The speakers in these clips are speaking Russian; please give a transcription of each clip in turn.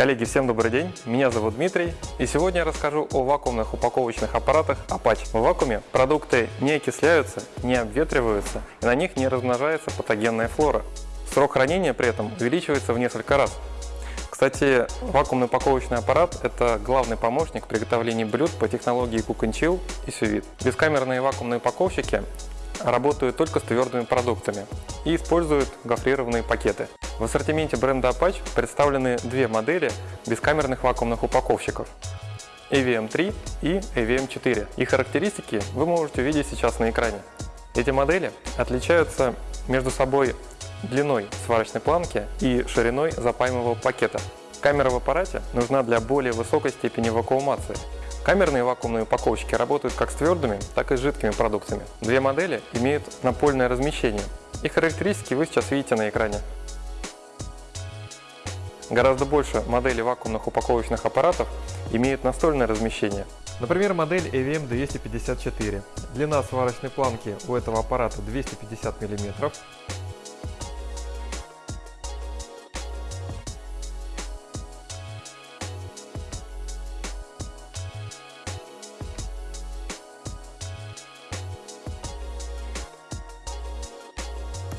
Коллеги, всем добрый день, меня зовут Дмитрий, и сегодня я расскажу о вакуумных упаковочных аппаратах Apache. В вакууме продукты не окисляются, не обветриваются, и на них не размножается патогенная флора. Срок хранения при этом увеличивается в несколько раз. Кстати, вакуумный упаковочный аппарат – это главный помощник в приготовлении блюд по технологии Cook and Chill и Sous Бескамерные вакуумные упаковщики работают только с твердыми продуктами и используют гофрированные пакеты. В ассортименте бренда Apache представлены две модели бескамерных вакуумных упаковщиков AVM3 и AVM4. Их характеристики вы можете увидеть сейчас на экране. Эти модели отличаются между собой длиной сварочной планки и шириной запаемого пакета. Камера в аппарате нужна для более высокой степени вакуумации. Камерные вакуумные упаковщики работают как с твердыми, так и с жидкими продуктами. Две модели имеют напольное размещение. Их характеристики вы сейчас видите на экране. Гораздо больше моделей вакуумных упаковочных аппаратов имеют настольное размещение. Например, модель AVM254. Длина сварочной планки у этого аппарата 250 мм.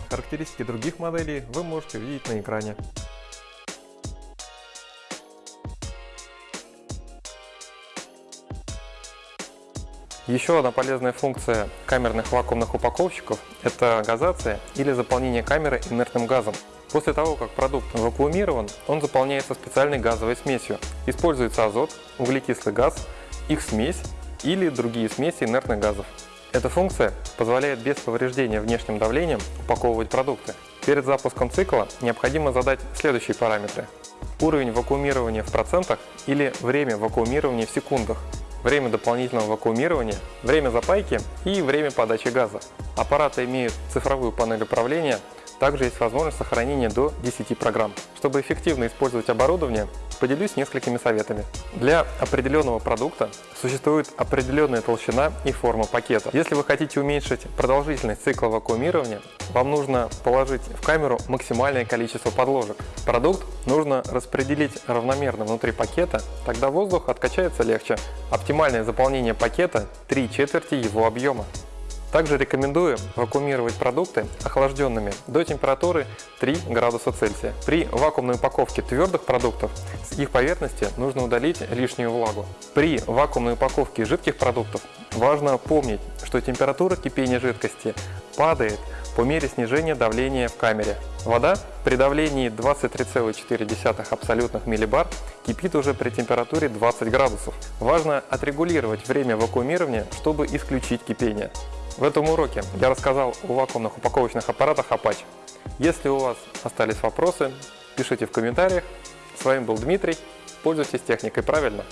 Характеристики других моделей вы можете увидеть на экране. Еще одна полезная функция камерных вакуумных упаковщиков – это газация или заполнение камеры инертным газом. После того, как продукт вакуумирован, он заполняется специальной газовой смесью. Используется азот, углекислый газ, их смесь или другие смеси инертных газов. Эта функция позволяет без повреждения внешним давлением упаковывать продукты. Перед запуском цикла необходимо задать следующие параметры. Уровень вакуумирования в процентах или время вакуумирования в секундах время дополнительного вакуумирования, время запайки и время подачи газа. Аппараты имеют цифровую панель управления, также есть возможность сохранения до 10 программ. Чтобы эффективно использовать оборудование, поделюсь несколькими советами. Для определенного продукта существует определенная толщина и форма пакета. Если вы хотите уменьшить продолжительность цикла вакуумирования, вам нужно положить в камеру максимальное количество подложек. Продукт нужно распределить равномерно внутри пакета, тогда воздух откачается легче. Оптимальное заполнение пакета – 3 четверти его объема. Также рекомендую вакуумировать продукты охлажденными до температуры 3 градуса Цельсия. При вакуумной упаковке твердых продуктов с их поверхности нужно удалить лишнюю влагу. При вакуумной упаковке жидких продуктов важно помнить, что температура кипения жидкости падает по мере снижения давления в камере. Вода при давлении 23,4 абсолютных миллибар кипит уже при температуре 20 градусов. Важно отрегулировать время вакуумирования, чтобы исключить кипение. В этом уроке я рассказал о вакуумных упаковочных аппаратах Apache. Если у вас остались вопросы, пишите в комментариях. С вами был Дмитрий. Пользуйтесь техникой правильно.